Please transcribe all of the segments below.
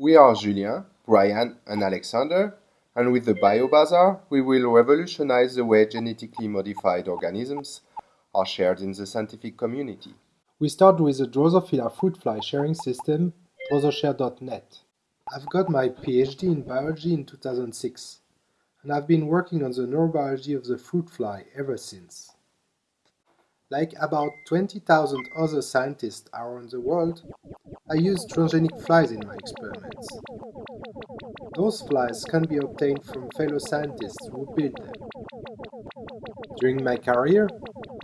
We are Julien, Brian, and Alexander, and with the BioBazaar, we will revolutionize the way genetically modified organisms are shared in the scientific community. We start with the Drosophila fruit fly sharing system, drososhare.net. I've got my PhD in biology in 2006, and I've been working on the neurobiology of the fruit fly ever since. Like about 20,000 other scientists around the world, I use transgenic flies in my experiments. Those flies can be obtained from fellow scientists who build them. During my career,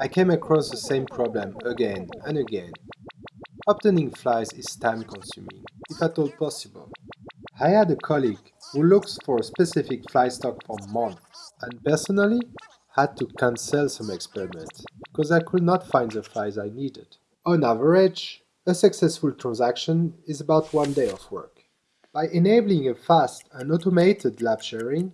I came across the same problem again and again. Obtaining flies is time-consuming, if at all possible. I had a colleague who looks for a specific fly stock for months, and personally had to cancel some experiments because I could not find the flies I needed. On average, a successful transaction is about one day of work. By enabling a fast and automated lab sharing,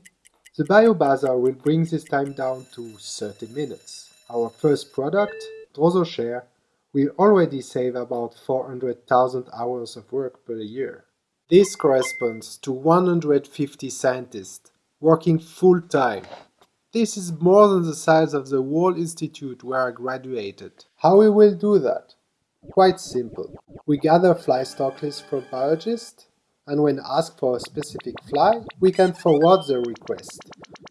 the BioBazaar will bring this time down to 30 minutes. Our first product, DrosoShare, will already save about 400,000 hours of work per year. This corresponds to 150 scientists working full-time this is more than the size of the whole institute where I graduated. How we will do that? Quite simple. We gather fly stock lists from biologists, and when asked for a specific fly, we can forward the request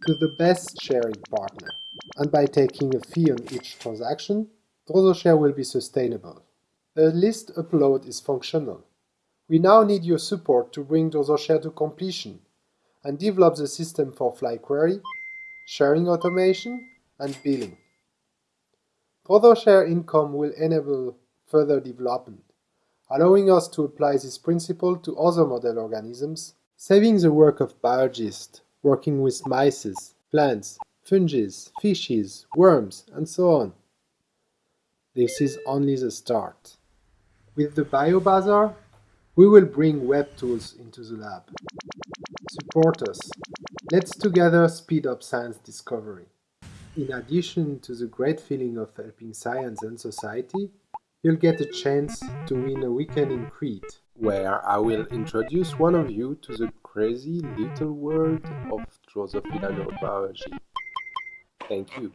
to the best sharing partner. And by taking a fee on each transaction, DrosoShare will be sustainable. A list upload is functional. We now need your support to bring DrosoShare to completion and develop the system for fly query sharing automation, and billing. share income will enable further development, allowing us to apply this principle to other model organisms, saving the work of biologists working with mice, plants, fungi, fishes, worms, and so on. This is only the start. With the BioBazaar, we will bring web tools into the lab. Support us Let's together speed up science discovery. In addition to the great feeling of helping science and society, you'll get a chance to win a weekend in Crete, where I will introduce one of you to the crazy little world of Drosophila neurobiology. Thank you.